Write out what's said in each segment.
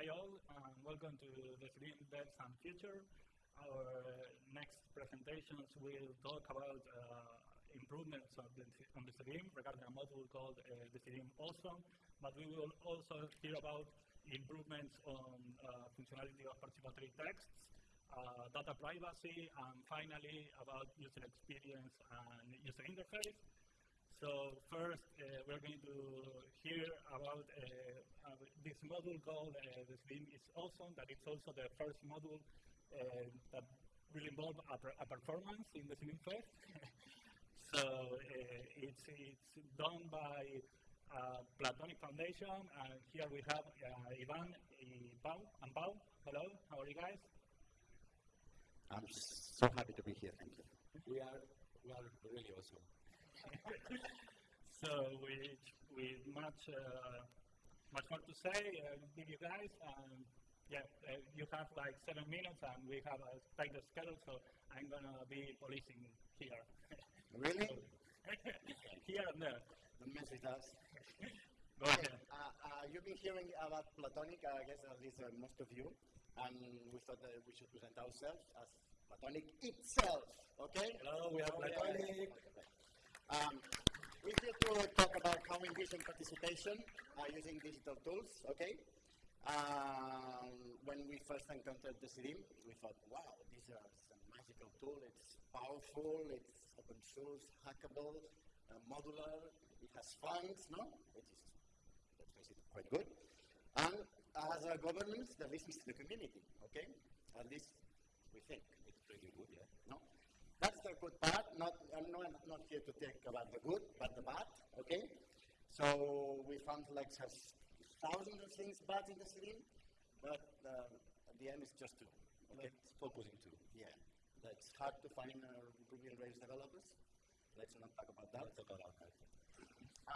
Hi all, welcome to the Decidim Devs and Future. Our next presentations will talk about uh, improvements on the, on the regarding a module called uh, Decidim Awesome, but we will also hear about improvements on uh, functionality of participatory texts, uh, data privacy, and finally about user experience and user interface. So first, uh, we're going to hear about uh, uh, this module called uh, the Decidim is awesome, that it's also the first module uh, that will involve a, a, performance in the Decidim Fest. so uh, it's, it's done by Platoniq Foundation, and here we have Ivan, Pau, and Pau. Hello, how are you guys? I'm so happy to be here, thank you. We are, we are really awesome. So we we much uh, much more to say uh, with you guys. Um, yeah, uh, you have like seven minutes, and we have a tight schedule, so I'm gonna be policing here. really? here and there. Don't mess with us. Go okay. ahead. Uh, uh, you've been hearing about Platoniq, I guess at least uh, most of you, and we thought that we should present ourselves as Platoniq itself. Okay? Hello, we are Platoniq. Yeah. Um, we're here to talk about how we envision participation uh, using digital tools, okay? Um, when we first encountered Decidim, we thought, wow, this is a magical tool. It's powerful, it's open source, hackable, uh, modular, it has funds, no? It is, let's it, quite good. And as a governance that listens to the community, okay? At least we think. It's pretty good, yeah. No? That's the good part. Not, I'm not, not here to talk about the good, but the bad, okay? So we found like thousands of things bad in the city, but uh, at the end it's just two. Okay? Let's focus on two. Yeah. That's hard to find uh, Ruby on Rails developers. Let's not talk about that. Let's talk about that.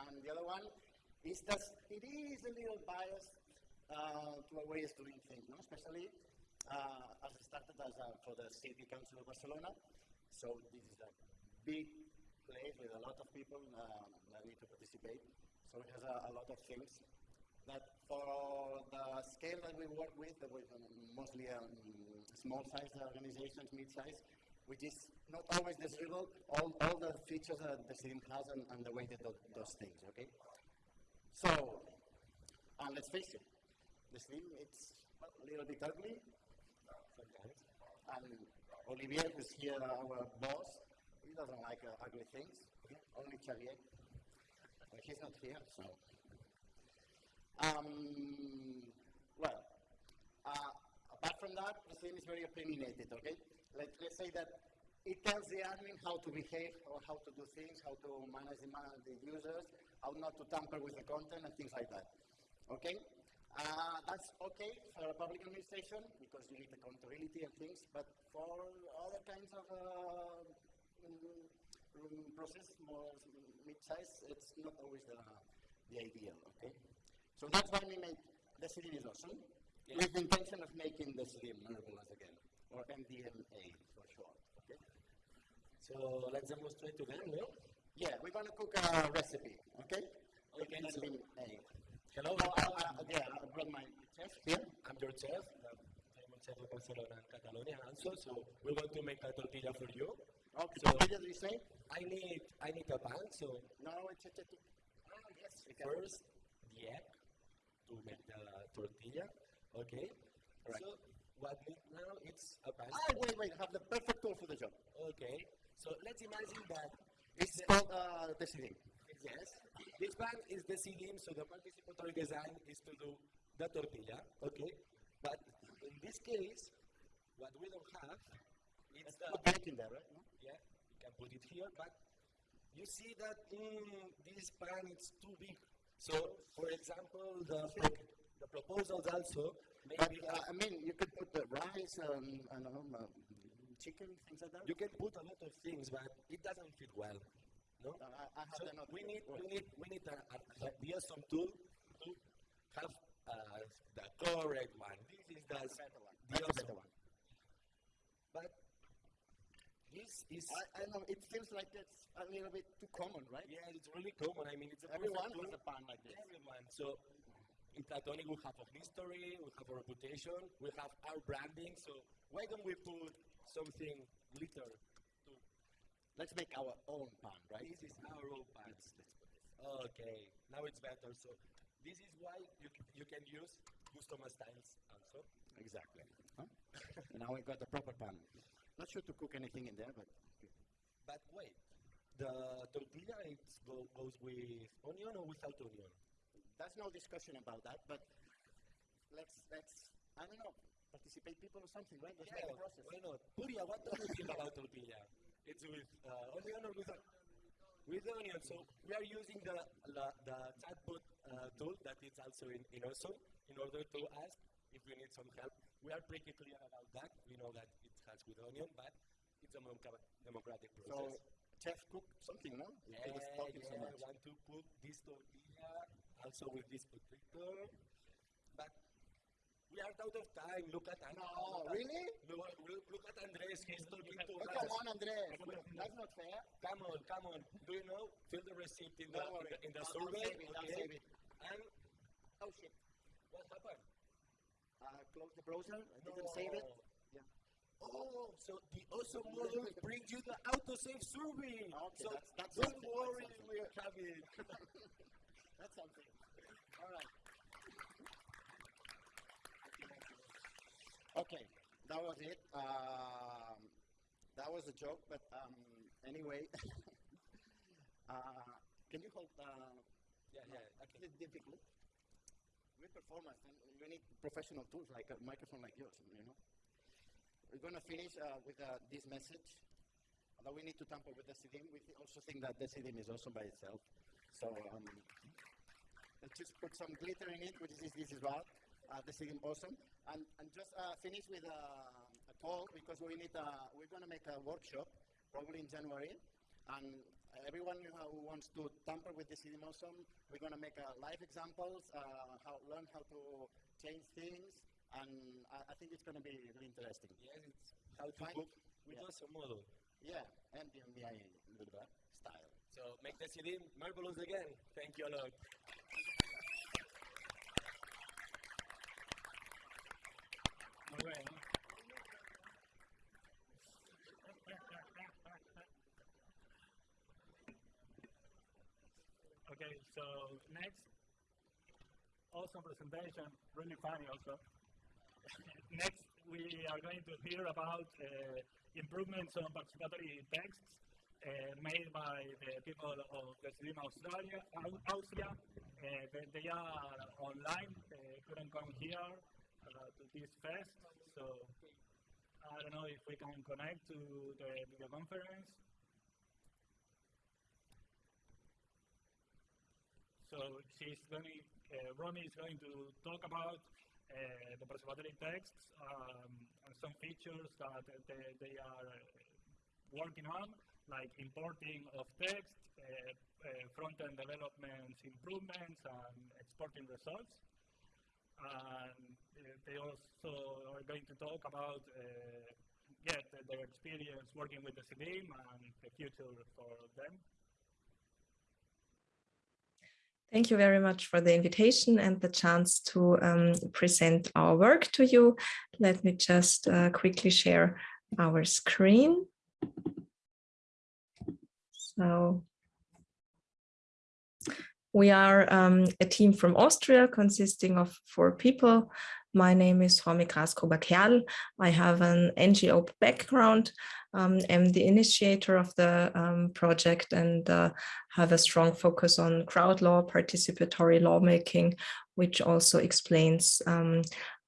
And the other one is that it is a little biased uh, to a way of doing things, no? especially uh, as it started as a, for the City Council of Barcelona. So this is a big place with a lot of people um, that need to participate. So it has a, a, lot of things that for the scale that we work with, that we're mostly um, small-sized organizations, mid-sized, which is not always desirable, all, all the features that the Decidim has and, and, the way they do those things, okay? So, and let's face it, the Decidim, it's a little bit ugly and Olivier, who's here, our boss, he doesn't like uh, ugly things. Only Xavier. But he's not here, so. Um, well, uh, apart from that, the thing is very opinionated, okay? Let, let's say that it tells the admin how to behave or how to do things, how to manage the, the users, how not to tamper with the content and things like that. Okay? Uh, that's okay for a public administration because you need accountability and things, but for other kinds of uh, um, process, more mid-size, it's not always the, the ideal, okay? So that's why we make the Decidim is awesome, yeah. with the intention of making the Decidim marvelous again, or MDMA for short, okay? So let's demonstrate together, no? Yeah, we're going to cook a recipe, okay? Okay, so Hello. Oh, uh, uh, I brought my chef here. I'm your chef. I'm a chef of Barcelona and Catalonia also. So we're going to make a tortilla for you. Okay. So tortilla, do you say? I need I need a pan. So no, it's a, it's a, oh, yes. First, the egg to make the tortilla. Okay. Right. So what we need now it's a pan. Ah, wait, wait. I have the perfect tool for the job. Okay. So let's imagine that it's called uh, the Decidim. Yes. This one is Decidim, so the participatory design is to do the tortilla, okay? But in this case, what we don't have is the... Put in there, right? No? Yeah, you can put it here, but you see that mm, this pan is too big. So, for example, the, the proposals also maybe... But, uh, I mean, you could put the rice and, and um, uh, chicken, things like that? You can put a lot of things, but it doesn't fit well. No? I, I so we need, we need, we need a, a, a, tool to have uh, the correct one. This is the, the awesome one. But this is. I, I know it feels like it's a little bit too common, right? Yeah, it's really common. I mean, it's everyone has a pan like this. Everyone. So in Platoniq we have a history, we have a reputation, we have our branding. So why don't we put something glitter Let's make our own pan, right? this is our own pants. Okay, now it's better. So this is why you, you can use custom styles also. Exactly. Huh? now we've got the proper pan. Not sure to cook anything in there, but But wait, the tortilla it go, goes with onion or without onion? there's no discussion about that. But let's let's I don't know participate people or something, right? Let's make a process. why not? Puria, what do you think about tortilla? It's with uh, onion or without? With onion. So we are using the the, the chatbot uh, tool that is also in, in Awesome in order to ask if we need some help. We are pretty clear about that. We know that it has with onion, but it's a democ- democratic So process. chef cook something, no? Yeah, talking so yeah, much. want to put this tortilla also with this potato. But we are out of time. Look at Andres. No, really? Look, look, look at Andres. He's talking to us. come on, Andres. That's not fair. Come on, come on. Do you know? Fill the receipt in the, in the, in the survey. save it, I'll okay? save it. And Oh shit. what happened? Uh, close the browser. I didn't save it. Yeah. Oh, so the awesome model brings you the autosave survey. Okay, so that's- that's don't something, worry, that's we are having. That's something. All right. Okay, that was it. Um, that was a joke, but um, anyway. uh, can you hold? Uh, yeah, yeah. Okay. it's difficult. With performance, and you need professional tools like a microphone like yours. You know. We're gonna finish uh, with uh, this message. Although we need to tamper with Decidim, we also think that Decidim is awesome by itself. So um, let's just put some glitter in it, which is this is what uh, Decidim awesome, and and just uh, finish with uh, a call because we need uh, we're gonna make a workshop probably in January, and everyone who, wants to tamper with Decidim awesome, we're gonna make uh, live examples, uh, how learn how to change things, and I, I think it's gonna be really interesting. Yes, it's how to Fine. cook with Yeah. awesome model. Yeah, and the MBI style. So make the CD marvelous again. Thank you a lot. All right. So next, awesome presentation, really funny also. next, we are going to hear about uh, improvements on participatory texts uh, made by the people of the Slim Australia, Austria. Uh, they, they are online, uh, couldn't come here uh, to this fest, so I don't know if we can connect to the video conference. So she's going, uh, Romy is going to talk about uh, the participatory texts um, and some features that they, they are uh, working on, like importing of text, uh, uh, front-end development improvements, and exporting results. And they also are going to talk about yeah, their experience working with Decidim and the future for them. Thank you very much for the invitation and the chance to um, present our work to you. Let me just uh, quickly share our screen. So we are um, a team from Austria consisting of four people. My name is Romy Graskova-Kerl. I have an NGO background. Um, am the initiator of the um, project and uh, have a strong focus on crowd law, participatory lawmaking, which also explains um,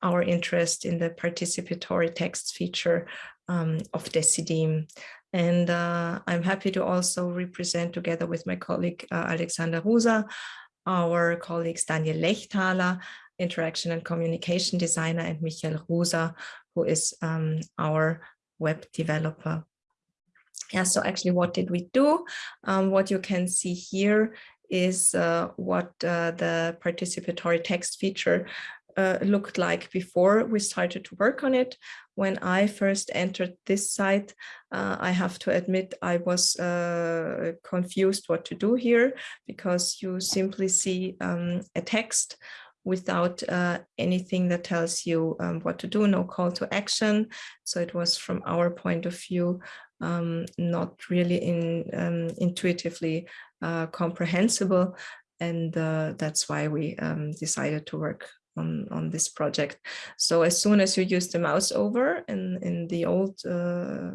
our interest in the participatory text feature um, of Decidim. And uh, I'm happy to also represent together with my colleague uh, Alexander Rusa, our colleagues Daniel Lechthaler, interaction and communication designer, and Michael Rusa, who is um, our web developer. Yeah, so actually what did we do? Um, what you can see here is uh, what uh, the participatory text feature uh, looked like before we started to work on it. When I first entered this site, uh, I have to admit I was uh, confused what to do here because you simply see um, a text without uh, anything that tells you um, what to do, no call to action. So it was from our point of view, um, not really in, um, intuitively uh, comprehensible. And uh, that's why we um, decided to work on, on this project. So as soon as you use the mouse over in, in the old uh,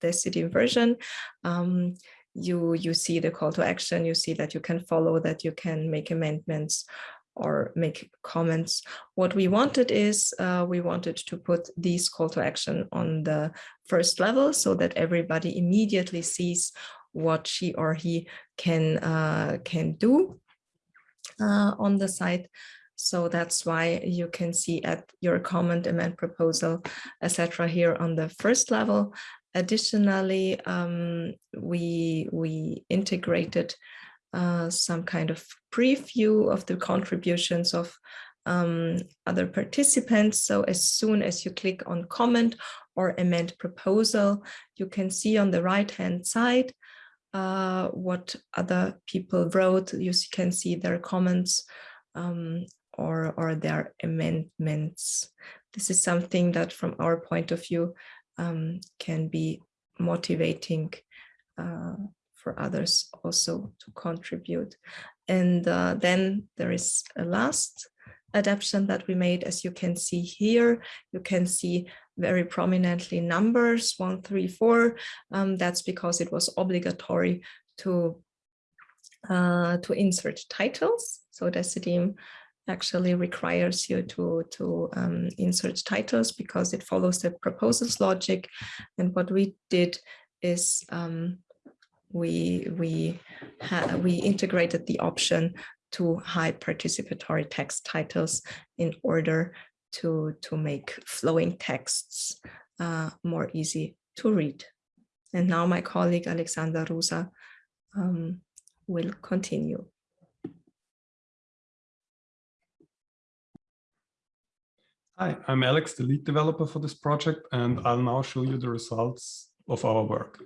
Decidim version, um, you you see the call to action, you see that you can follow, that you can make amendments or make comments. What we wanted is uh, we wanted to put these call to action on the first level so that everybody immediately sees what she or he can uh, can do uh, on the site. So that's why you can see at your comment, amend proposal, etc. here on the first level. Additionally, um, we, we integrated uh, some kind of preview of the contributions of um, other participants. So as soon as you click on comment or amend proposal, you can see on the right hand side uh, what other people wrote. You can see their comments um, or, or their amendments. This is something that from our point of view um, can be motivating uh, for others also to contribute. And uh, then there is a last adaptation that we made, as you can see here, you can see very prominently numbers one, three, four. Um, that's because it was obligatory to uh, to insert titles. So Decidim actually requires you to, to um, insert titles because it follows the proposals logic. And what we did is um, we, we, we integrated the option to hide participatory text titles in order to, to make flowing texts uh, more easy to read. And now my colleague Alexander Rusa um, will continue. Hi, I'm Alex, the lead developer for this project, and I'll now show you the results of our work.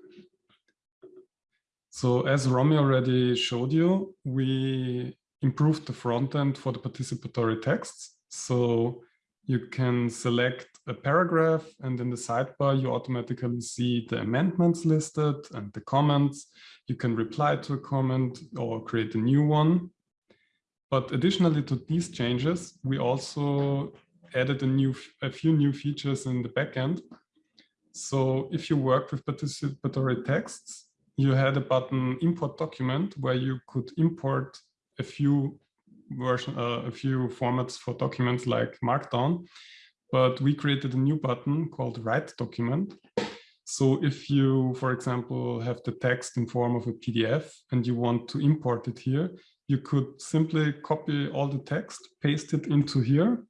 So as Romy already showed you, we improved the front end for the participatory texts. So you can select a paragraph and in the sidebar, you automatically see the amendments listed and the comments. You can reply to a comment or create a new one. But additionally to these changes, we also added a new a few new features in the backend. So if you work with participatory texts, you had a button import document where you could import a few version, uh, a few formats for documents like Markdown. But we created a new button called write document. So if you, for example, have the text in form of a PDF and you want to import it here, you could simply copy all the text, paste it into here,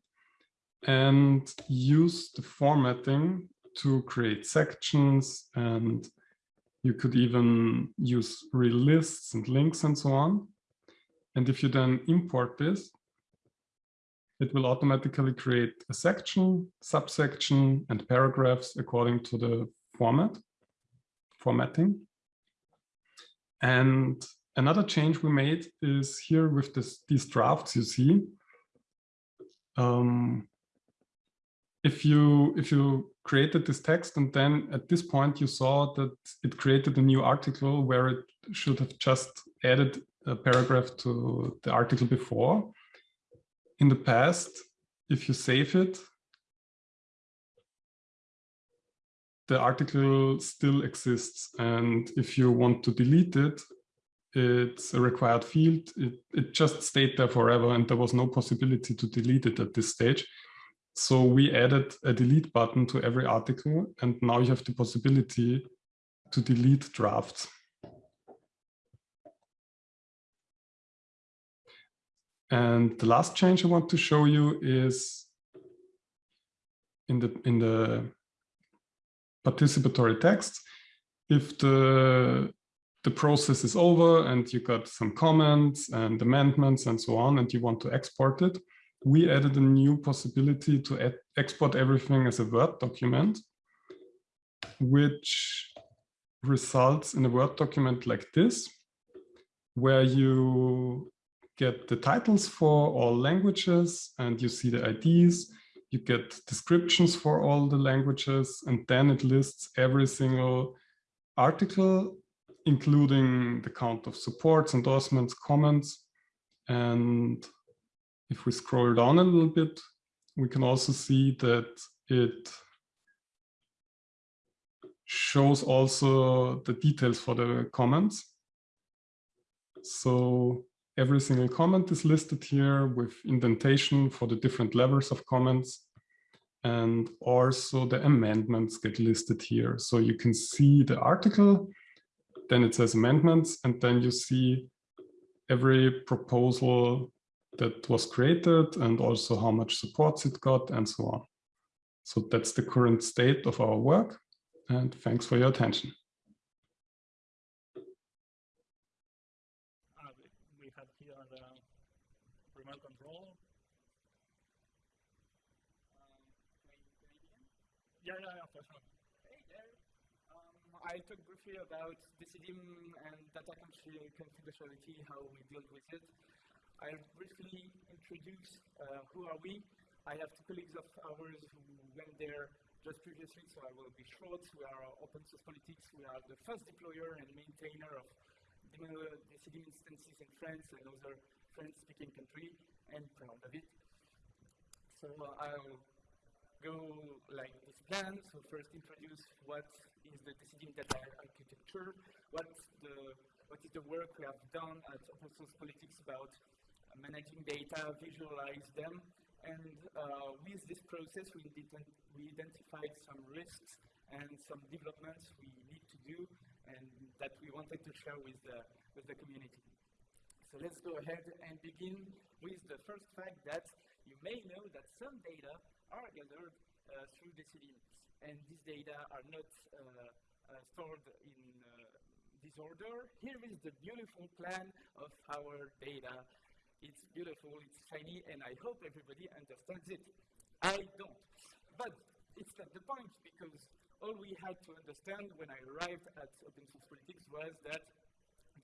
and use the formatting to create sections and you could even use real lists and links and so on. And if you then import this, it will automatically create a section, subsection, and paragraphs according to the format, formatting. And another change we made is here with this, these drafts you see. Um, if you if you created this text and then at this point you saw that it created a new article where it should have just added a paragraph to the article before. In the past, if you save it, the article still exists. And if you want to delete it, it's a required field. It, it just stayed there forever and there was no possibility to delete it at this stage. So we added a delete button to every article, and now you have the possibility to delete drafts. And the last change I want to show you is in the in the participatory text. If the the process is over and you got some comments and amendments and so on, and you want to export it, we added a new possibility to export everything as a Word document, which results in a Word document like this, where you get the titles for all languages and you see the IDs. You get descriptions for all the languages and then it lists every single article, including the count of supports, endorsements, comments. And if we scroll down a little bit, we can also see that it shows also the details for the comments. So every single comment is listed here with indentation for the different levels of comments. And also the amendments get listed here. So you can see the article, then it says amendments, and then you see every proposal that was created and also how much supports it got and so on. So that's the current state of our work. And thanks for your attention. Uh, we have here the remote control. Um, yeah, yeah, yeah, for sure. Hey there. Um, I talked briefly about Decidim and data confidentiality, how we deal with it. I'll briefly introduce uh, who are we. I have two colleagues of ours who went there just previously, so I will be short. We are Open Source Politics. We are the first deployer and maintainer of Decidim instances in France and other French-speaking country, and proud of it. So I'll go like this plan. So first introduce what is the Decidim data architecture, what the what is the work we have done at Open Source Politics about managing data, visualize them, and uh, with this process, we, we identified some risks and some developments we need to do and that we wanted to share with the, with the community. So let's go ahead and begin with the first fact that you may know that some data are gathered uh, through Decidim, and these data are not uh, uh, stored in uh, disorder. Here is the beautiful plan of our data it's beautiful, it's shiny, and I hope everybody understands it. I don't. But it's not the point, because all we had to understand when I arrived at Open Source Politics was that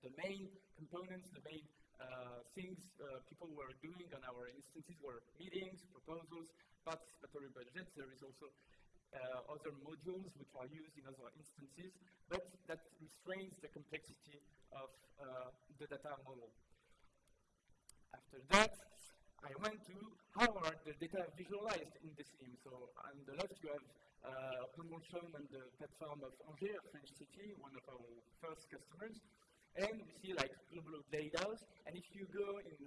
the main components, the main uh, things uh, people were doing on our instances were meetings, proposals, participatory budgets. There is also uh, other modules which are used in other instances, but that restrains the complexity of uh, the data model. After that, I went to how are the data visualized in the Decidim. So on the left, you have uh, promotion on the platform of Angers, French city, one of our first customers. And we see like global data. And if you go in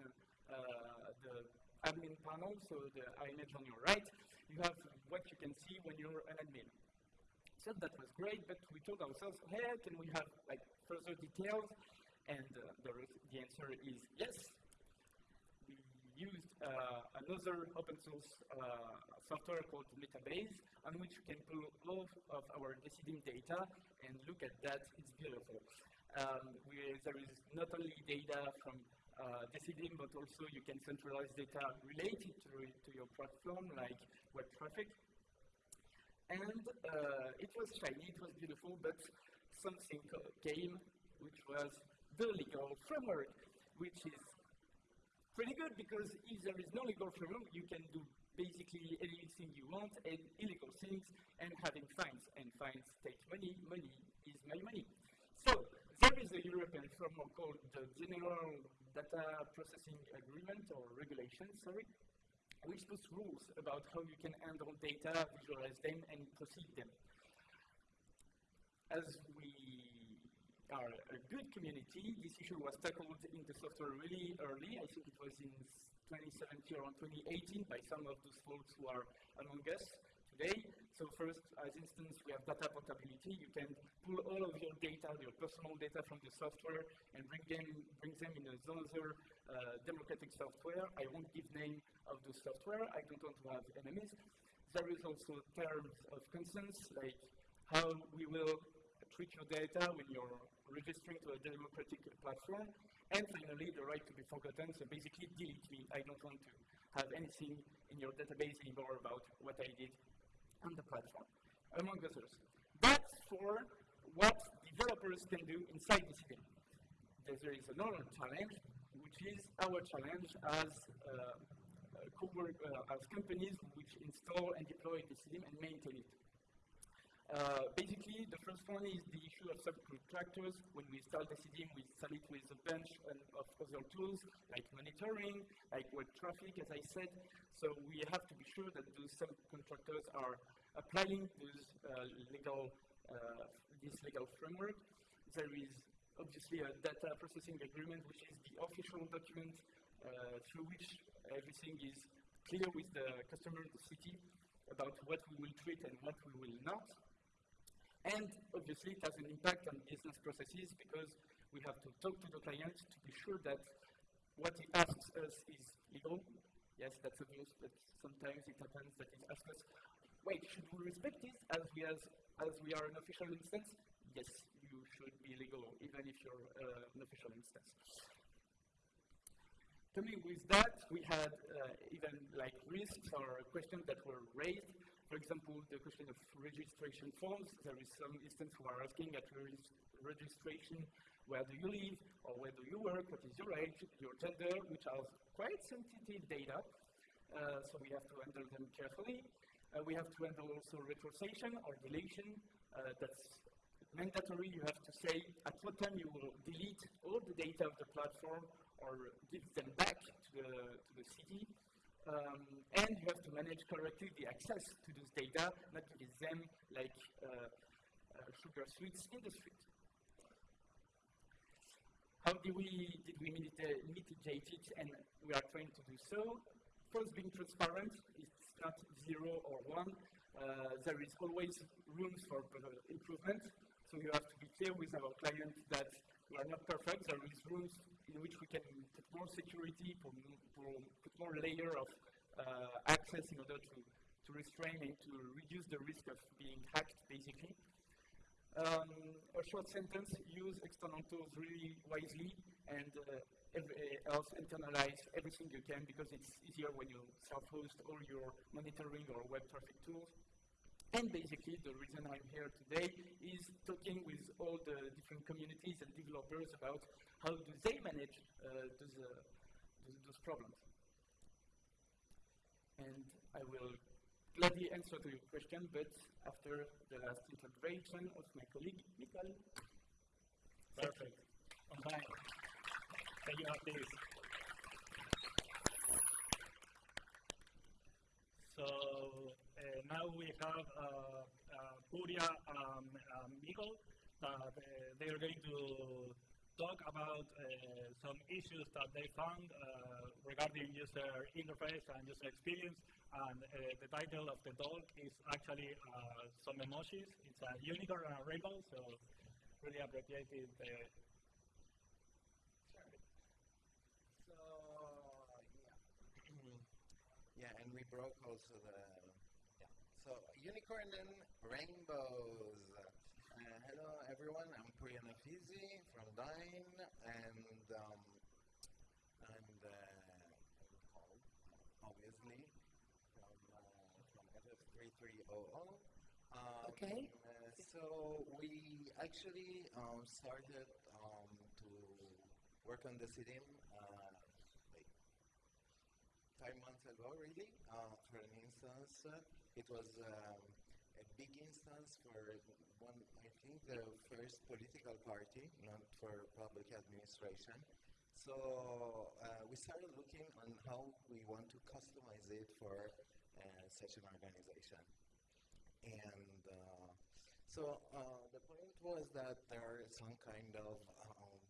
uh, the admin panel, so the image on your right, you have what you can see when you're an admin. So that was great, but we told ourselves, hey, can we have like further details? And uh, the, the answer is yes, used uh, another open source uh, software called Metabase, on which you can pull all of our Decidim data and look at that. It's beautiful. Um, there is not only data from uh, Decidim, but also you can centralize data related to, to your platform, like web traffic. And uh, it was shiny, it was beautiful, but something came, which was the legal framework, which is pretty good because if there is no legal framework, you can do basically anything you want and illegal things and having fines. And fines take money, money is my money. So there is a European framework called the General Data Processing Agreement or Regulation, sorry, which puts rules about how you can handle data, visualize them, and proceed them. As are a good community. This issue was tackled in the software really early. I think it was in 2017 or 2018 by some of those folks who are among us today. So first, as instance, we have data portability. You can pull all of your data, your personal data from the software and bring them, bring them in another uh, democratic software. I won't give name of the software. I don't want to have enemies. There is also terms of consent, like how we will treat your data when you're registering to a democratic platform. And finally, the right to be forgotten. So basically, delete me. I don't want to have anything in your database anymore about what I did on the platform, among others. That's for what developers can do inside the system. There is another challenge, which is our challenge as uh, uh, as companies which install and deploy the system and maintain it. Uh, basically, the first one is the issue of subcontractors. When we install Decidim, we install it with a bunch of other tools, like monitoring, like web traffic, as I said. So we have to be sure that those subcontractors are applying those uh, legal, uh, this legal framework. There is obviously a data processing agreement, which is the official document uh, through which everything is clear with the customer, the city, about what we will treat and what we will not. And obviously, it has an impact on business processes because we have to talk to the client to be sure that what he asks us is legal. Yes, that's obvious, but sometimes it happens that he asks us, wait, should we respect this as we, as, as we are an official instance? Yes, you should be legal, even if you're uh, an official instance. Coming with that, we had uh, even like risks or questions that were raised for example, the question of registration forms, there is some instance who are asking at registration, where do you live, or where do you work, what is your age, your gender, which are quite sensitive data, uh, so we have to handle them carefully. Uh, we have to handle also retrocession or deletion, uh, that's mandatory, you have to say at what time you will delete all the data of the platform or give them back to the, to the city. Um, and you have to manage correctly the access to those data, not to give them like uh, uh, sugar sweets in the street. How do we, did we mitigate it? And we are trying to do so. First, being transparent. It's not zero or one. Uh, there is always room for improvement. So you have to be clear with our clients that we are not perfect. There is room in which we can put more security, put, put more layer of uh, access in order to, to restrain and to reduce the risk of being hacked, basically. Um, a short sentence, use external tools really wisely and uh, every, uh, else internalize everything you can because it's easier when you self-host all your monitoring or web traffic tools. And basically, the reason I'm here today is talking with all the different communities and developers about how do they manage uh, those, uh, those, those, problems. And I will gladly answer to your question, but after the last introduction of my colleague, Michael. Perfect. Time. Thank you, this. So now we have uh, uh, Puria and um, um Miguel uh, that they are going to talk about uh, some issues that they found uh, regarding user interface and user experience. And the title of the talk is actually some emojis. It's a unicorn and a rainbow, so really appreciated So, yeah. yeah, and we broke also the so, unicorn and rainbows. Uh, hello, everyone. I'm Puria Nafisi from Dyne, and um, and uh, obviously from uh, from FF3300. Um, okay. Uh, so we actually um, started um, to work on the uh, like five months ago, really, uh, for an instance. It was um, a big instance for one, I think, the first political party, not for public administration. So uh, we started looking on how we want to customize it for uh, such an organization. And uh, so uh, the point was that there are some kind of um,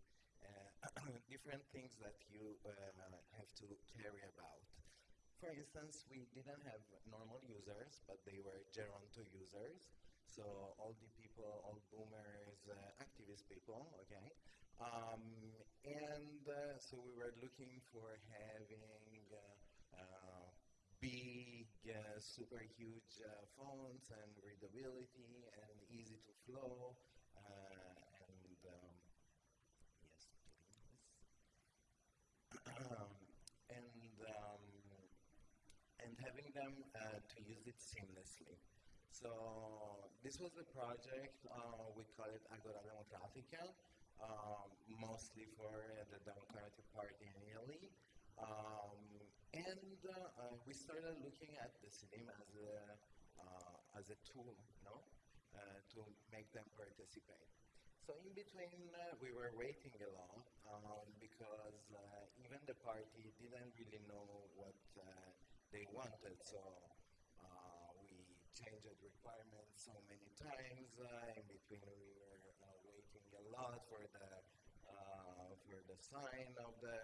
uh, different things that you uh, have to carry about. For instance, we didn't have normal users, but they were Geronto users. So all the people, all boomers, uh, activist people, okay? Um, and uh, so we were looking for having uh, uh big, uh, super huge fonts and readability and easy to flow. and um, yes, having them uh, to use it seamlessly. So this was the project, uh, we call it Agora Democratica. um, mostly for uh, the Democratic Party in Italy. Um, and uh, uh, we started looking at Decidim as a, uh, as a tool, no? To make them participate. So in between, uh, we were waiting a lot um, because uh, even the party didn't really know what uh, they wanted. So uh, we changed requirements so many times. Uh, in between, we were uh, waiting a lot for the for the sign of the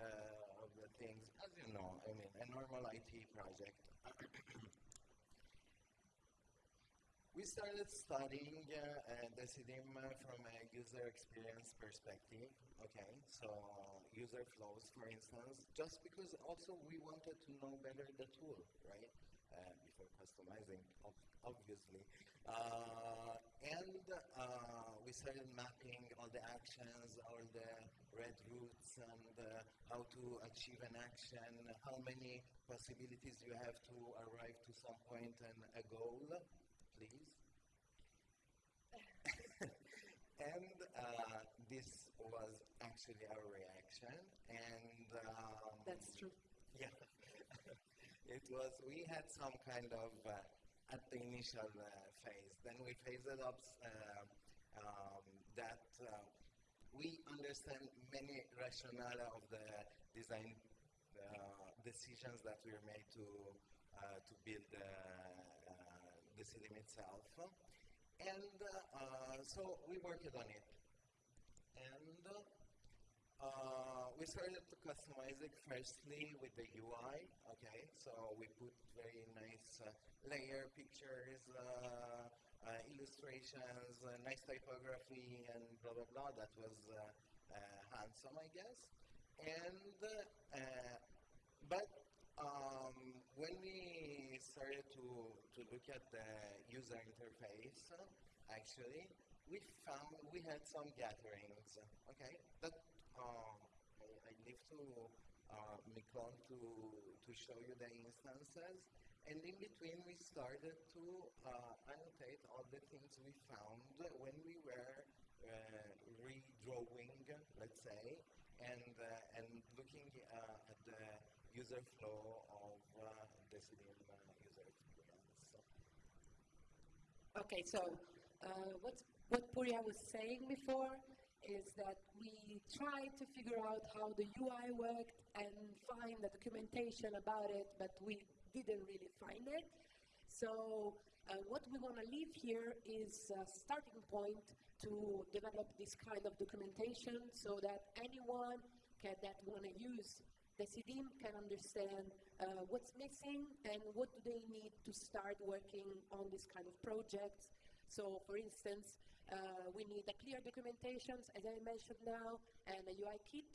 of the things. As you know, I mean, a normal IT project. We started studying uh, uh, Decidim uh, from a user experience perspective. Okay, so user flows, for instance, just because also we wanted to know better the tool, right? Uh, before customizing, ob obviously. Uh, and uh, we started mapping all the actions, all the red routes, and how to achieve an action, how many possibilities you have to arrive to some point and a goal please. and uh, this was actually our reaction, and um, that's true. Yeah, it was. We had some kind of uh, at the initial uh, phase. Then we phased it up uh, um, that uh, we understand many rationale of the design uh, decisions that we made to to build Decidim itself. And uh, so we worked on it. And uh, we started to customize it firstly with the UI, okay? So we put very nice uh, layer pictures, uh, uh, illustrations, uh, nice typography, and blah, blah, blah. That was handsome, I guess. And, but um, when we started to, to look at the user interface, actually, we found we had some gatherings. Okay, that um, I, I leave to uh, Miklon to to show you the instances, and in between we started to uh, annotate all the things we found when we were uh, redrawing, let's say, and uh, and looking uh, user flow of uh, uh, user experience. Okay, so uh, what's, what Puria was saying before is that we tried to figure out how the UI worked and find the documentation about it, but we didn't really find it. So uh, what we want to leave here is a starting point to develop this kind of documentation so that anyone can, that want to use Decidim can understand uh, what's missing and what do they need to start working on this kind of projects. So, for instance, uh, we need a clear documentations, as I mentioned now, and a UI kit,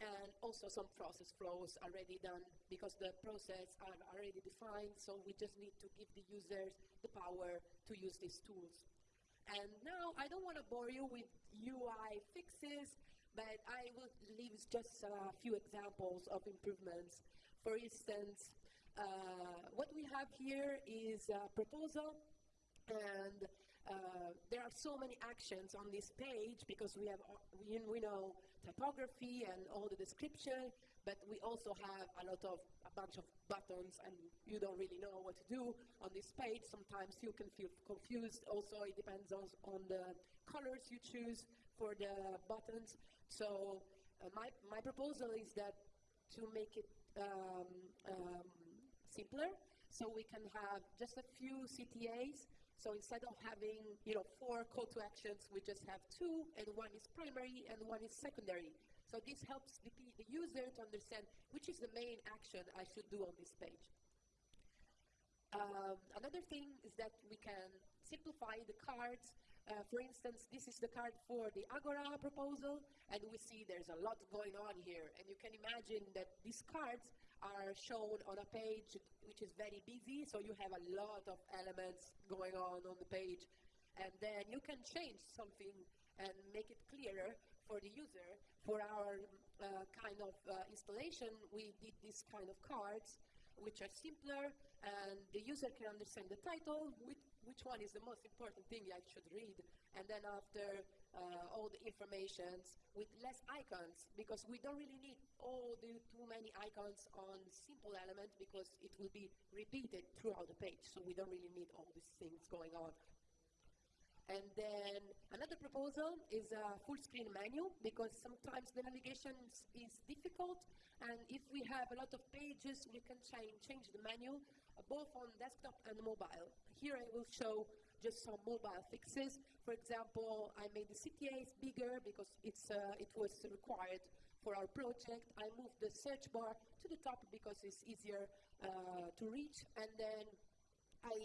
and also some process flows already done because the process are already defined, so we just need to give the users the power to use these tools. And now I don't want to bore you with UI fixes but I will leave just a few examples of improvements. For instance, uh, what we have here is a proposal, and uh, there are so many actions on this page because we have we, we know typography and all the description, but we also have a lot of a bunch of buttons, and you don't really know what to do on this page. Sometimes you can feel confused. Also, it depends on, on the colors you choose for the buttons. So uh, my, my proposal is that to make it um, um, simpler, so we can have just a few CTAs. So instead of having you know four call to actions, we just have two, and one is primary and one is secondary. So this helps the, the user to understand which is the main action I should do on this page. Um, another thing is that we can simplify the cards uh, for instance, this is the card for the Agora proposal, and we see there's a lot going on here. And you can imagine that these cards are shown on a page which is very busy, so you have a lot of elements going on on the page. And then you can change something and make it clearer for the user. For our uh, kind of uh, installation, we did this kind of cards, which are simpler, and the user can understand the title, which, one is the most important thing I should read. And then after uh, all the informations with less icons because we don't really need all the too many icons on simple element because it will be repeated throughout the page. So we don't really need all these things going on. And then another proposal is a full screen menu because sometimes the navigation is difficult and if we have a lot of pages we can change, change the menu both on desktop and mobile. Here I will show just some mobile fixes. For example, I made the CTAs bigger because it's, uh, it was required for our project. I moved the search bar to the top because it's easier uh, to reach and then I,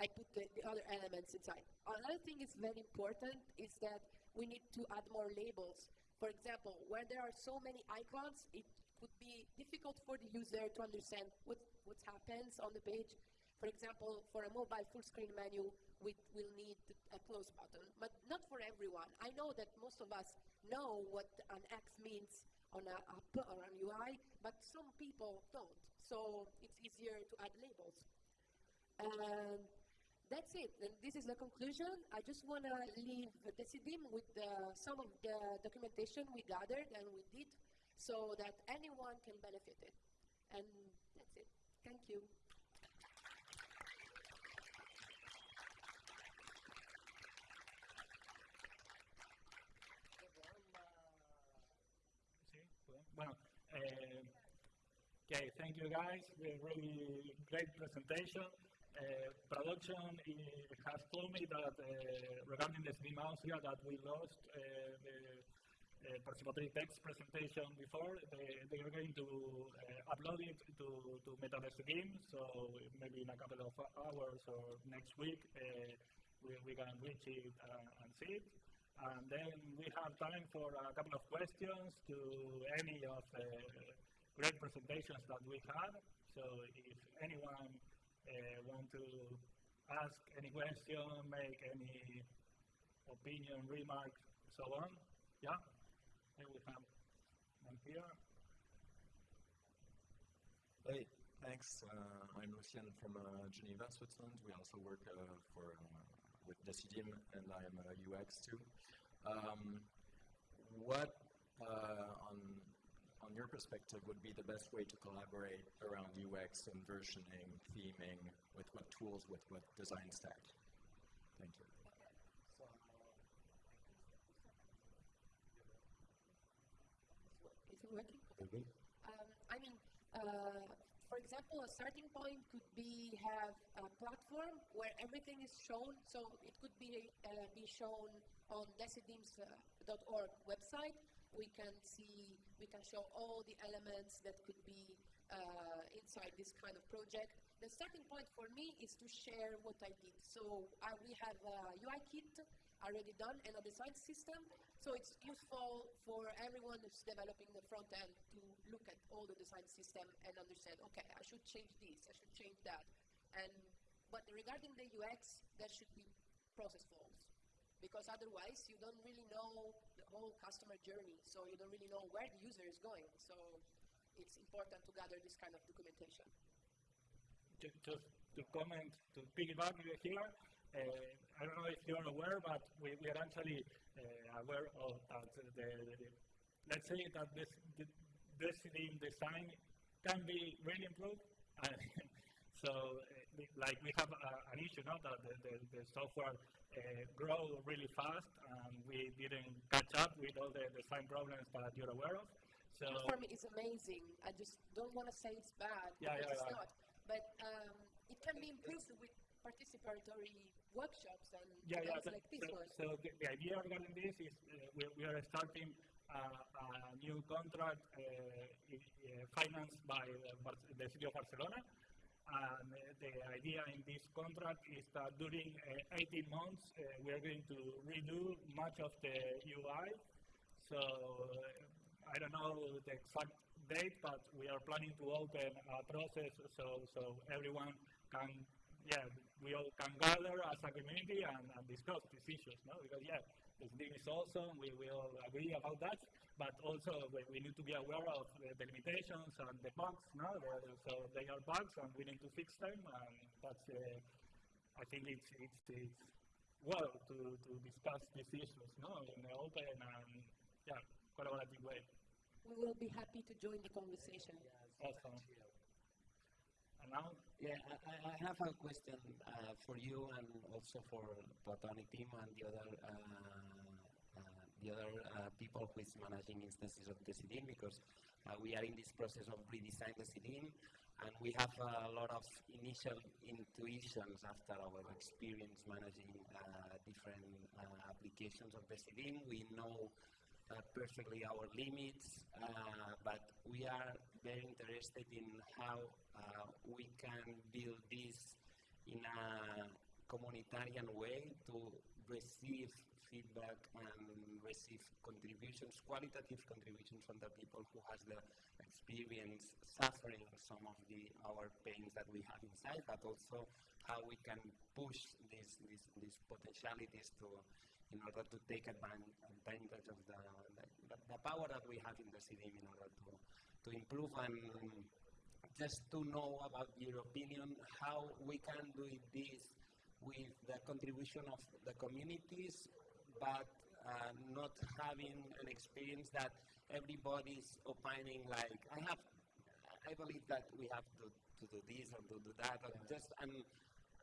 I put the, the other elements inside. Another thing is very important is that we need to add more labels. For example, where there are so many icons, it could be difficult for the user to understand what, what happens on the page. For example, for a mobile full screen menu, we will need a close button, but not for everyone. I know that most of us know what an X means on a app or an UI, but some people don't. So it's easier to add labels. And that's it. And this is the conclusion. I just want to leave Decidim with uh, some of the documentation we gathered and we did so that anyone can benefit it. And that's it. Thank you. Bueno, eh, okay, thank you guys. Really great presentation. Uh, production has told me that uh, regarding the Stream Austria that we lost uh, the uh, participatory text presentation before. They, they are going to uh, upload it to, to Metadecidim, so maybe in a couple of hours or next week uh, we, we can reach it and see it. And then we have time for a couple of questions to any of the great presentations that we had. So if anyone want to ask any question, make any opinion, remark, so on. Yeah, here. Hey, thanks. Uh, I'm Lucien from uh, Geneva, Switzerland. We also work uh, for uh, with Decidim, and I am a UX too. Um, what uh, on on your perspective, would be the best way to collaborate around UX and versioning, theming, with what tools, with what design stack? Thank you. Is it working? Um, I mean, uh, for example, a starting point could be have a platform where everything is shown. So it could be uh, be shown on decidim's.org uh, website. We can see, we can show all the elements that could be uh, inside this kind of project. The starting point for me is to share what I did. So uh, we have a UI kit already done and a design system. So it's useful for everyone who's developing the front end to look at all the design system and understand, okay, I should change this, I should change that. And but regarding the UX, there should be process flows because otherwise you don't really know the whole customer journey, so you don't really know where the user is going. So it's important to gather this kind of documentation. Just, to comment, to piggyback here, uh, I don't know if you're aware, but we, we are actually uh, aware of that the, the, the, let's say that this, the, this design can be really improved. so, uh, like we have uh, an issue now that the, the, the software uh, grow really fast, and we didn't catch up with all the design problems that you're aware of. So for me, it's amazing. I just don't want to say it's bad yeah, yeah, it's yeah. not. But um, it can be improved with participatory workshops and yeah, yeah, like this so. So the, the, idea regarding this is uh, we, we, are starting uh, a new contract uh, financed by the city of Barcelona and uh, the idea in this contract is that during uh, 18 months, uh, we are going to redo much of the UI. So I don't know the exact date, but we are planning to open a process so, so everyone can, yeah, we all can gather as a community and, and discuss these issues, no? Because, yeah, this thing is awesome, we will agree about that, but also we need to be aware of the, the limitations and the bugs. No? The, so they are bugs, and we need to fix them. And that's, uh, I think, it's, it's, it's well to, to discuss these issues, no, in an open and yeah, collaborative way. We will be happy to join the conversation. Yes, Awesome. Yeah, I, I- have a question uh, for you and also for Platoniq team and the other uh, uh, the other uh, people who is managing instances of Decidim because uh, we are in this process of redesign Decidim and we have a lot of initial intuitions after our experience managing different applications of Decidim. We know perfectly our limits, uh, but we are very interested in how uh, we can build this in a communitarian way to receive feedback and receive contributions, qualitative contributions from the people who has the experience suffering some of the our pains that we have inside, but also how we can push these these, these potentialities to in order to take advan- advantage of the, the, the power that we have in the city in order to, to improve and just to know about your opinion, how we can do this with the contribution of the communities, but uh, not having an experience that everybody's opining like, I have, I believe that we have to, to do this or to do that, or just an,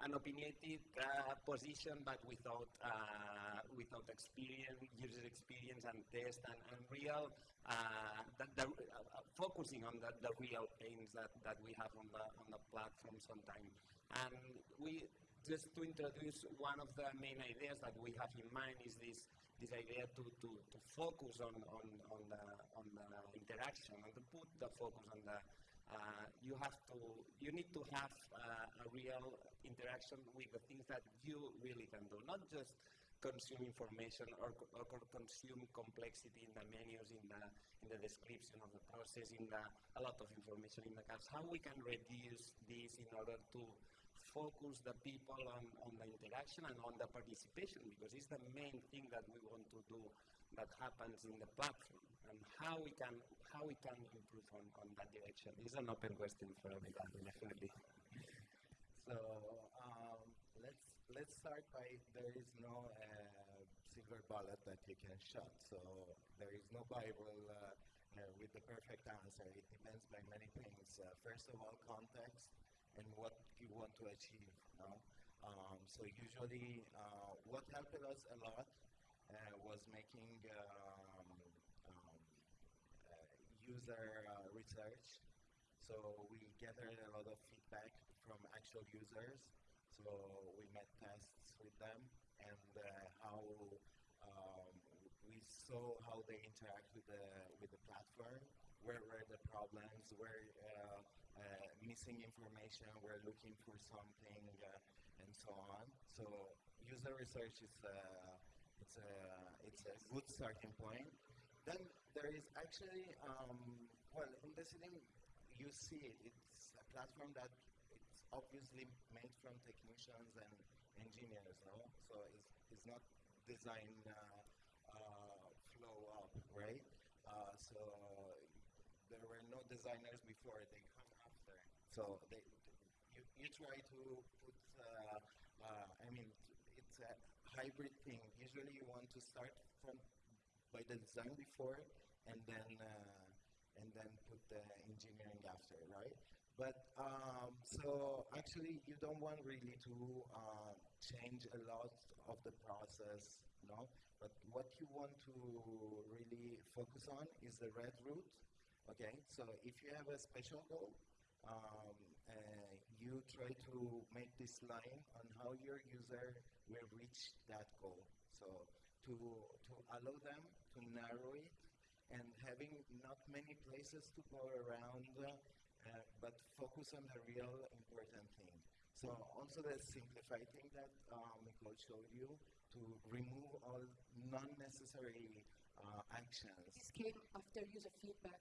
an opinionated uh, position, but without uh, without experience, user experience and test and, and real uh, the, uh, focusing on the, the real pains that, that we have on the on the platform sometimes. And we just to introduce one of the main ideas that we have in mind is this this idea to, to, to focus on, on, on the on the interaction and to put the focus on the uh, you have to, you need to have uh, a real interaction with the things that you really can do, not just consume information or, or consume complexity in the menus, in the, in the description of the process, in the, a lot of information in the cards. How we can reduce this in order to focus the people on, on the interaction and on the participation because it's the main thing that we want to do that happens in the platform and how we can how we can improve on, on that direction. It's an open question for everybody, definitely. So um, let's let's start by there is no uh, silver bullet that you can shot. So there is no Bible uh, uh, with the perfect answer. It depends by many things. Uh, first of all, context and what you want to achieve. No? Um, so usually, uh, what helped us a lot uh, was making user uh, research. So we gathered a lot of feedback from actual users. So we made tests with them and uh, how um, we saw how they interact with the with the platform. Where were the problems? Where uh, uh, missing information? We're looking for something, uh, and so on. So user research is uh, it's a it's a good starting point. Then there is actually um, well in Decidim you see it. It's a platform that it's obviously made from technicians and engineers, no? So it's, it's not design uh, uh, flow up, right? Uh, so there were no designers before; they come after. So they, you, you try to put. Uh, uh, I mean, it's a hybrid thing. Usually, you want to start from by the design before, and then uh, and then put the engineering after, right? But um, so actually, you don't want really to uh, change a lot of the process, no? But what you want to really focus on is the red route, okay? So if you have a special goal, um, uh, you try to make this line on how your user will reach that goal. So to, to allow them to narrow it and having not many places to go around, uh, but focus on the real important thing. So also the simplified thing that uh, Nicole showed you to remove all non-necessary uh, actions. This came after user feedback.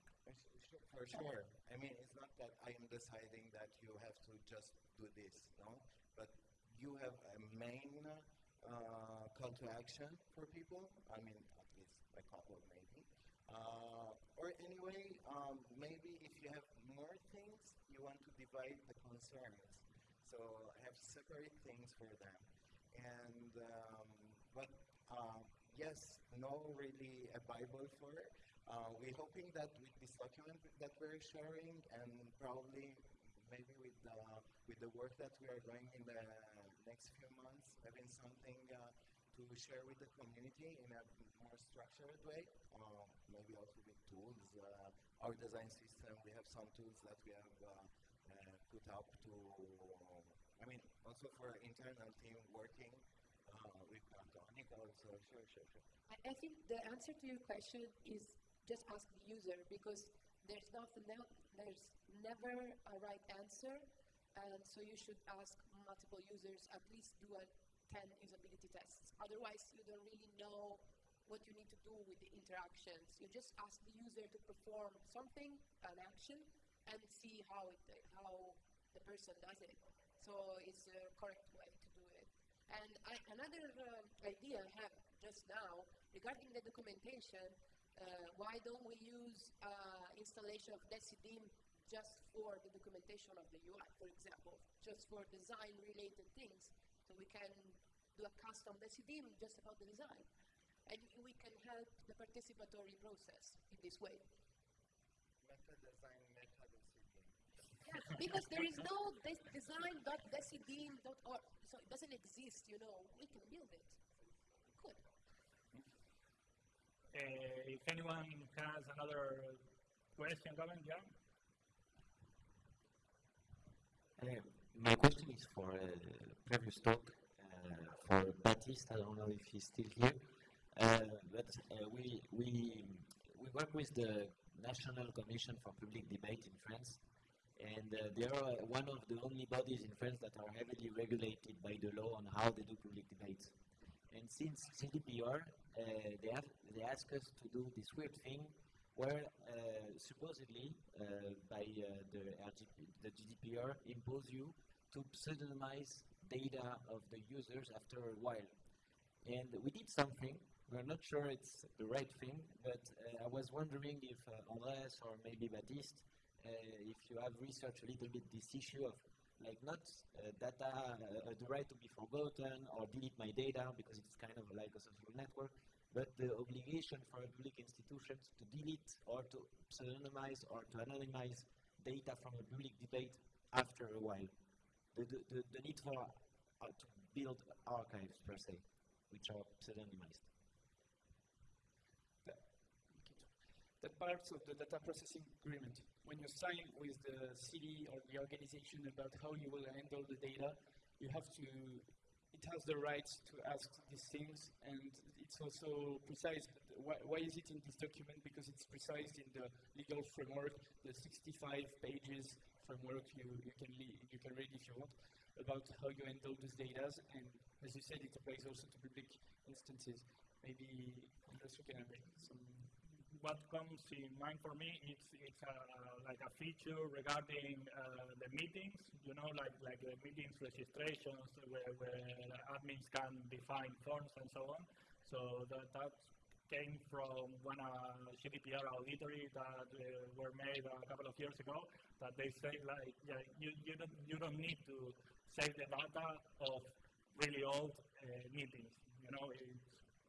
For sure. I mean, it's not that I am deciding that you have to just do this, no? But you have a main uh, call to action for people. I mean, at least a couple, maybe. Uh, or anyway, um, maybe if you have more things, you want to divide the concerns. So have separate things for them. And um, but uh, yes, no really a Bible for it. Uh, we're hoping that with this document that we're sharing and probably maybe with the, with the work that we are doing in the next few months, having something uh, to share with the community in a more structured way, uh, maybe also with tools. Uh, our design system, we have some tools that we have uh, uh, put up to, I mean, also for internal team working uh, with Platoniq also. Sure, sure, sure. I, I think the answer to your question is just ask the user because there's nothing no, there's never a right answer and so you should ask multiple users at least do a 10 usability tests. Otherwise you don't really know what you need to do with the interactions. You just ask the user to perform something an action and see how it how the person does it. So it's the correct way to do it. And I, another uh, idea I have just now regarding the documentation uh, why don't we use uh, installation of Decidim just for the documentation of the UI, for example, just for design-related things, so we can do a custom Decidim just about the design, and we can help the participatory process in this way. Meta design, meta decidim. Yes, because there is no des design.decidim.org, so it doesn't exist, you know. We can build it. We could. Uh, if anyone has another question, comment, yeah? Uh, my question is for uh, previous talk uh, for Baptiste. I don't know if he's still here, uh, but we we we work with the National Commission for Public Debate in France, and they are one of the only bodies in France that are heavily regulated by the law on how they do public debates. And since GDPR, uh, they have they ask us to do this weird thing where uh, supposedly uh, by uh, the, RGP, the GDPR impose you to pseudonymize data of the users after a while. And we did something. We're not sure it's the right thing, but uh, I was wondering if uh, Andres or maybe Baptiste, uh, if you have researched a little bit this issue of like not data, the right to be forgotten or delete my data because it's kind of like a social network, but the obligation for a public institutions to delete or to pseudonymize or to anonymize data from a public debate after a while. The, the, the, need for uh, to build archives per se, which are pseudonymized. the parts of the data processing agreement. When you sign with the city or the organization about how you will handle the data, you have to, it has the right to ask these things, and it's also precise. Why, why is it in this document? Because it's precise in the legal framework, the 65 pages framework you, you, can, you can read if you want, about how you handle these data, and as you said, it applies also to public instances. Maybe Andres, you can make some what comes in mind for me is it's a, like a feature regarding uh, the meetings, you know, like like the meetings registrations where, where admins can define forms and so on. So that, that came from one uh, GDPR auditory that uh, were made a couple of years ago that they say like yeah, you, you, don't, you don't need to save the data of really old uh, meetings. You know, it's,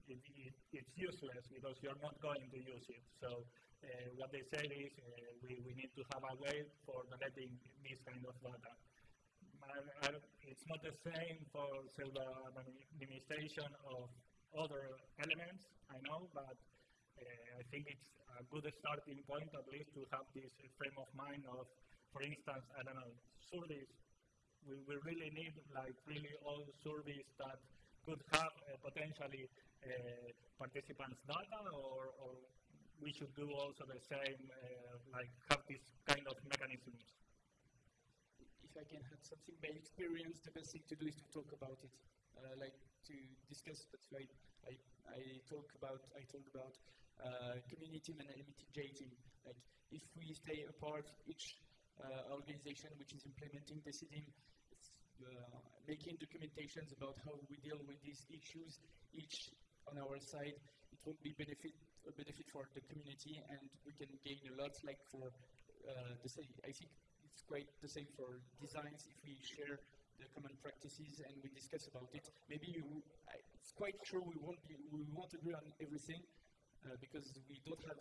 it, it, it's useless because you're not going to use it. So uh, what they said is uh, we, we need to have a way for deleting this kind of data. I, I, it's not the same for pseudo-administration of other elements, I know, but uh, I think it's a good starting point at least to have this frame of mind of, for instance, I don't know, surveys. We, we really need like really all surveys that could have uh, potentially uh, participants' data, or, or, we should do also the same, uh, like have this kind of mechanisms? If I can add something by experience, the best thing to do is to talk about it, uh, like to discuss. That's why I, I talk about I told about uh, community and mitigating. Like if we stay apart, each uh, organization which is implementing Decidim uh, making documentations about how we deal with these issues, each on our side, it won't be benefit a benefit for the community, and we can gain a lot. Like for uh, the same, I think it's quite the same for designs. If we share the common practices and we discuss about it, maybe you, it's quite true we won't be, we won't agree on everything uh, because we don't have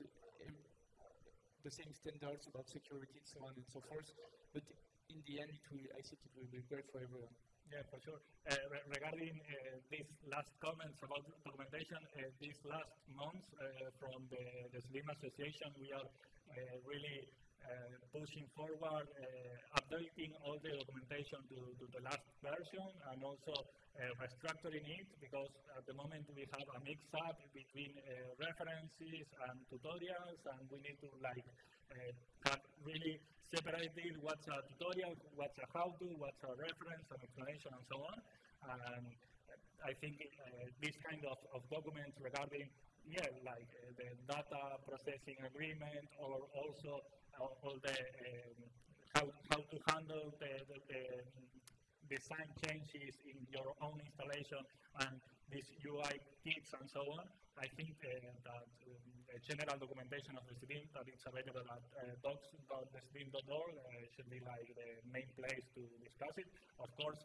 the same standards about security and so on and so forth. But in the end, it will, I think it will be great for everyone. Yeah, for sure. Uh, re- regarding uh, these last comments about documentation, uh, these last months uh, from the, Decidim Association, we are uh, really pushing forward, uh, updating all the documentation to, to the last version and also uh, restructuring it because at the moment we have a mix up between uh, references and tutorials and we need to like uh, have really separated what's a tutorial, what's a how-to, what's a reference, an explanation, and so on. And I think uh, this kind of, of documents regarding, yeah, like uh, the data processing agreement, or also all, the um, how, how to handle the, the, the design changes in your own installation and these UI kits and so on. I think uh, that um, the general documentation of Decidim that is available at uh, docs.decidim.org uh, should be like the main place to discuss it. Of course,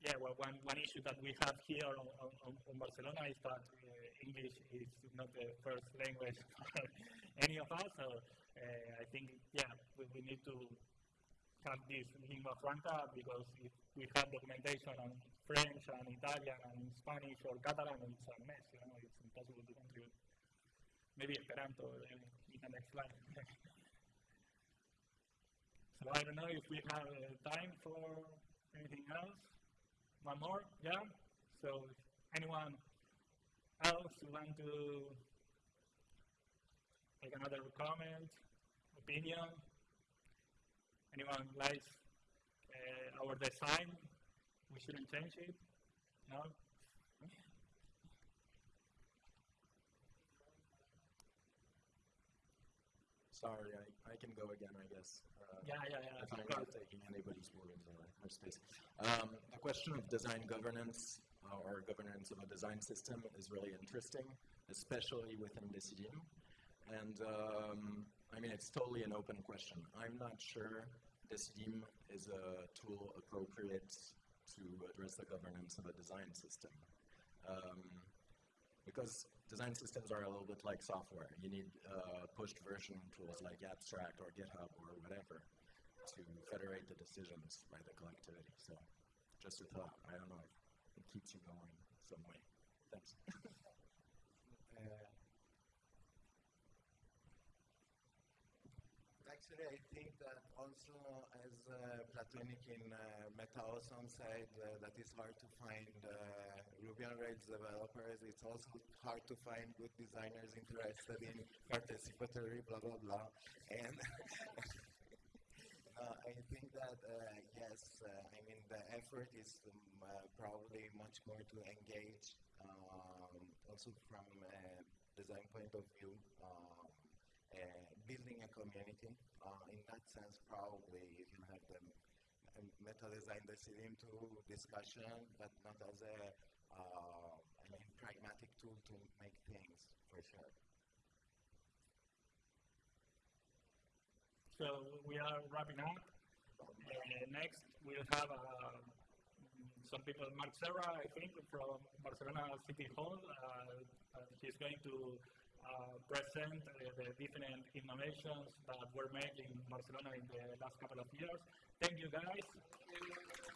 yeah, well, one, one issue that we have here on, on, on Barcelona is that uh, English is not the first language any of us. So uh, I think, yeah, we, we need to have this lingua franca because if we have documentation on French and Italian and Spanish or Catalan, it's a mess, you know, it's impossible to contribute. Maybe Esperanto in, in the next slide. so I don't know if we have uh, time for anything else. One more, yeah? So if anyone else want to make another comment, opinion, anyone likes uh, our design, we shouldn't change it, no? Sorry, I, I can go again, I guess. Uh, Yeah, yeah, yeah, If I'm not taking anybody's words or, or space. Um, the question of design governance uh, or governance of a design system is really interesting, especially within Decidim. And um, I mean, it's totally an open question. I'm not sure Decidim is a tool appropriate to address the governance of a design system. Um, because design systems are a little bit like software. You need uh, pushed version tools like Abstract or GitHub or whatever to federate the decisions by the collectivity. So, just a thought. I don't know if it keeps you going some way. Thanks. Uh, Actually, I think that also, as uh, Platoniq in uh, said, uh, that it's hard to find uh, Ruby on Rails developers. It's also hard to find good designers interested in participatory, blah blah blah. And uh, I think that uh, yes, I mean the effort is um, probably much more to engage, um, also from a design point of view. Um, building a community. Uh, in that sense, probably you can have the m- meta design decision to discussion, but not as a uh, I mean, pragmatic tool to make things for sure. So we are wrapping up. Uh, next, we'll have uh, some people, Marc Serra, I think, from Barcelona City Hall. Uh, uh, he's going to present uh, the different innovations that were made in Barcelona in the last couple of years. Thank you, guys.